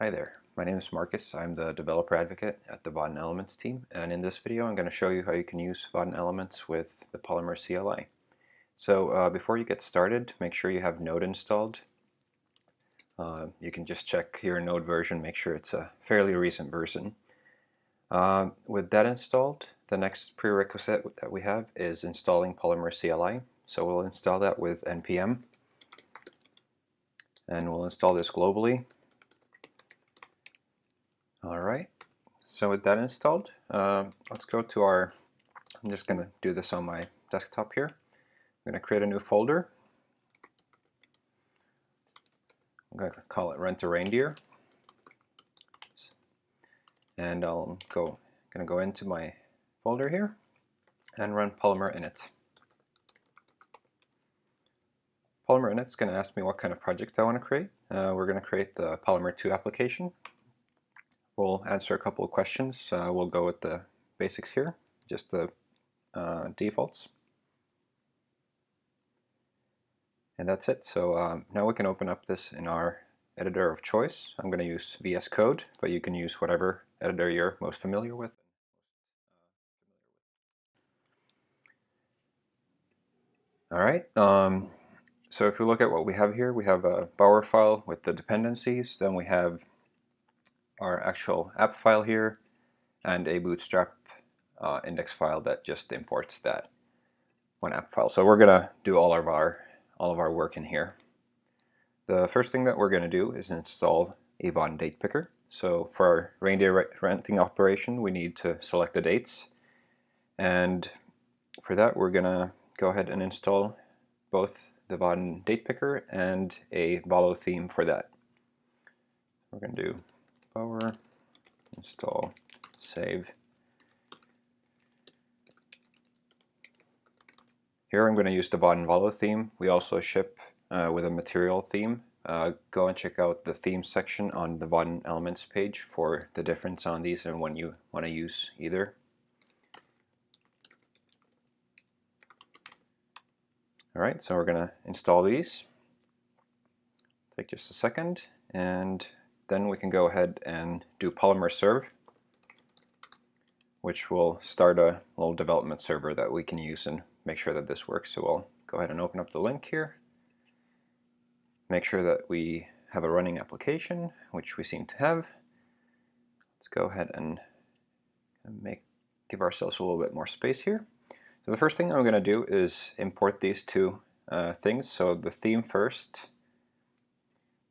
Hi there, my name is Marcus. I'm the developer advocate at the Vaadin Elements team and in this video I'm going to show you how you can use Vaadin Elements with the Polymer CLI. So uh, before you get started, make sure you have Node installed. Uh, you can just check your Node version, make sure it's a fairly recent version. Uh, with that installed, the next prerequisite that we have is installing Polymer CLI. So we'll install that with npm and we'll install this globally Alright, so with that installed, uh, let's go to our, I'm just going to do this on my desktop here. I'm going to create a new folder. I'm going to call it Rent a Reindeer. And I'll go, going to go into my folder here and run Polymer init. Polymer init is going to ask me what kind of project I want to create. Uh, we're going to create the Polymer 2 application We'll answer a couple of questions. Uh, we'll go with the basics here, just the uh, defaults. And that's it. So um, now we can open up this in our editor of choice. I'm going to use VS Code, but you can use whatever editor you're most familiar with. All right. Um, so if you look at what we have here, we have a Bower file with the dependencies. Then we have our actual app file here and a bootstrap uh, index file that just imports that one app file. So we're gonna do all of our all of our work in here. The first thing that we're gonna do is install a Vaadin date picker. So for our reindeer renting operation, we need to select the dates. And for that, we're gonna go ahead and install both the Vaadin date picker and a Valo theme for that. We're gonna do Bower, install, save. Here I'm going to use the Vaadin Valo theme. We also ship uh, with a material theme. Uh, go and check out the theme section on the Vaadin Elements page for the difference on these and when you want to use either. Alright, so we're going to install these. Take just a second and then we can go ahead and do Polymer Serve, which will start a little development server that we can use and make sure that this works. So we'll go ahead and open up the link here. Make sure that we have a running application, which we seem to have. Let's go ahead and make give ourselves a little bit more space here. So the first thing I'm going to do is import these two uh, things. So the theme first.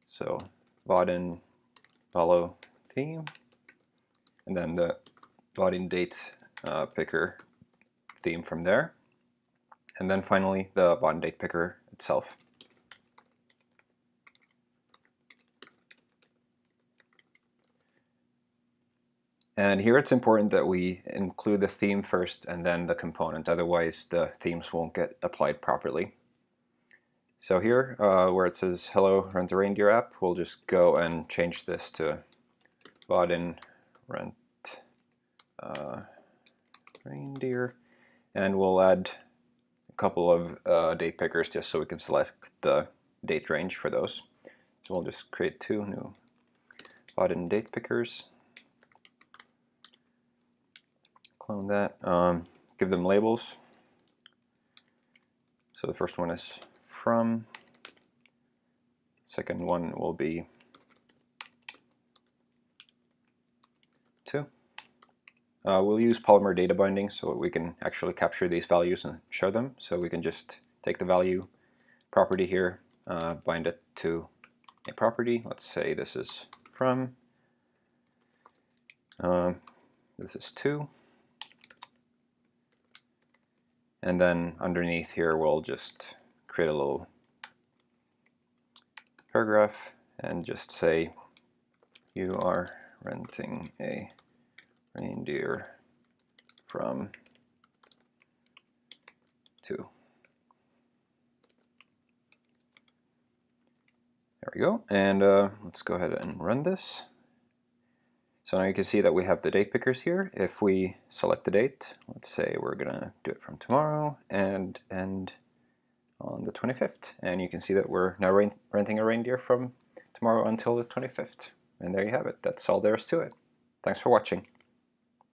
So Vaadin Valo theme, and then the Vaadin date uh, picker theme from there. And then finally the Vaadin date picker itself. And here it's important that we include the theme first and then the component, otherwise the themes won't get applied properly. So here, uh, where it says Hello Rent a Reindeer app, we'll just go and change this to Vaadin Rent uh, Reindeer. And we'll add a couple of uh, date pickers just so we can select the date range for those. So we'll just create two new Vaadin date pickers. Clone that. Um, give them labels. So the first one is from. Second one will be 2. Uh, we'll use Polymer data binding so we can actually capture these values and show them. So we can just take the value property here, uh, bind it to a property. Let's say this is from. Uh, this is 2. And then underneath here we'll just create a little paragraph and just say you are renting a reindeer from two. There we go. And uh, let's go ahead and run this. So now you can see that we have the date pickers here. If we select the date, let's say we're going to do it from tomorrow and end on the 25th. And you can see that we're now renting a reindeer from tomorrow until the 25th. And there you have it. That's all there is to it. Thanks for watching.